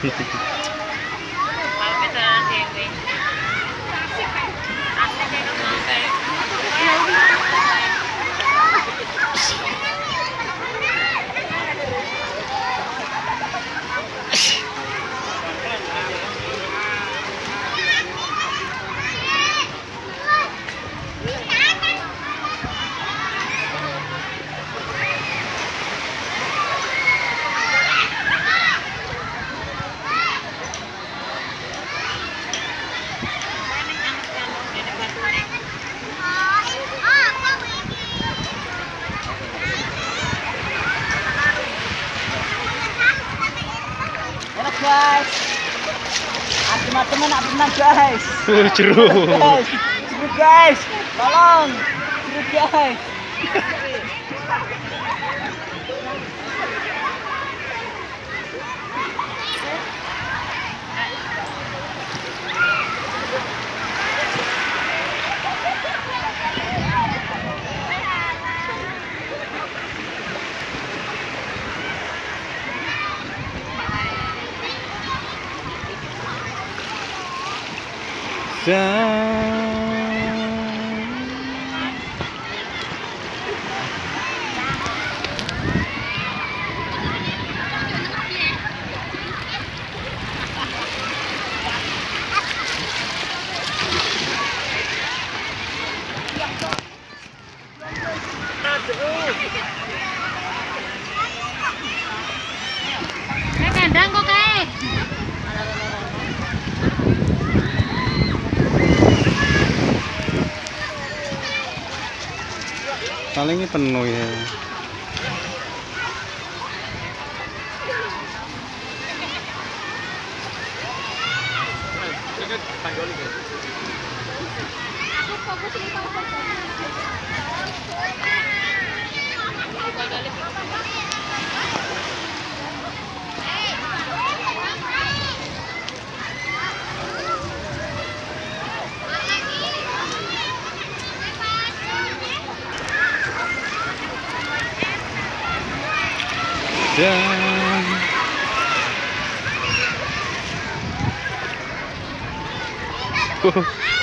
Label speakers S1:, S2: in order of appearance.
S1: Gracias. guys. Ah, Adem-adem berenang guys.
S2: Uh, jeruk.
S1: Guys. Tolong. Guys.
S3: Kayak
S2: paling ini penuh ya. Aku fokus di Dan